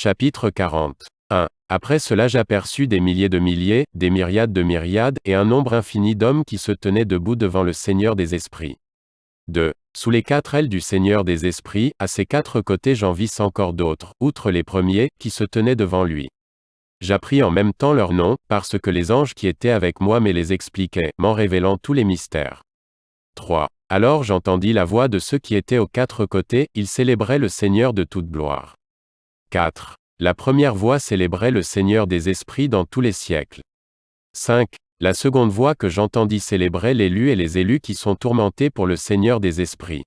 Chapitre 40. 1. Après cela j'aperçus des milliers de milliers, des myriades de myriades, et un nombre infini d'hommes qui se tenaient debout devant le Seigneur des Esprits. 2. Sous les quatre ailes du Seigneur des Esprits, à ses quatre côtés j'en vis encore d'autres, outre les premiers, qui se tenaient devant lui. J'appris en même temps leurs noms, parce que les anges qui étaient avec moi me les expliquaient, m'en révélant tous les mystères. 3. Alors j'entendis la voix de ceux qui étaient aux quatre côtés, ils célébraient le Seigneur de toute gloire. 4. La première voix célébrait le Seigneur des esprits dans tous les siècles. 5. La seconde voix que j'entendis célébrait l'élu et les élus qui sont tourmentés pour le Seigneur des esprits.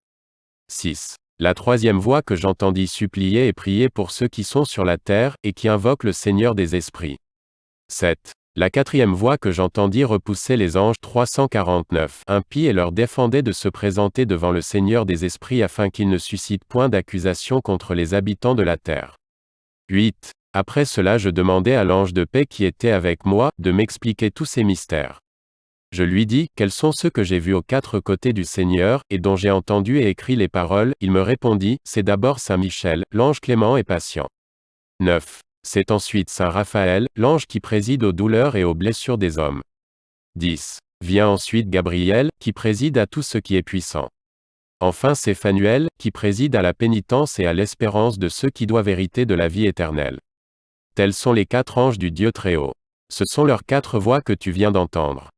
6. La troisième voix que j'entendis supplier et prier pour ceux qui sont sur la terre, et qui invoquent le Seigneur des esprits. 7. La quatrième voix que j'entendis repoussait les anges 349 impies et leur défendait de se présenter devant le Seigneur des esprits afin qu'il ne suscite point d'accusation contre les habitants de la terre. 8. Après cela je demandai à l'ange de paix qui était avec moi, de m'expliquer tous ces mystères. Je lui dis, quels sont ceux que j'ai vus aux quatre côtés du Seigneur, et dont j'ai entendu et écrit les paroles, il me répondit, c'est d'abord Saint Michel, l'ange clément et patient. 9. C'est ensuite Saint Raphaël, l'ange qui préside aux douleurs et aux blessures des hommes. 10. Vient ensuite Gabriel, qui préside à tout ce qui est puissant. Enfin c'est Phanuel, qui préside à la pénitence et à l'espérance de ceux qui doivent hériter de la vie éternelle. Tels sont les quatre anges du Dieu Très-Haut. Ce sont leurs quatre voix que tu viens d'entendre.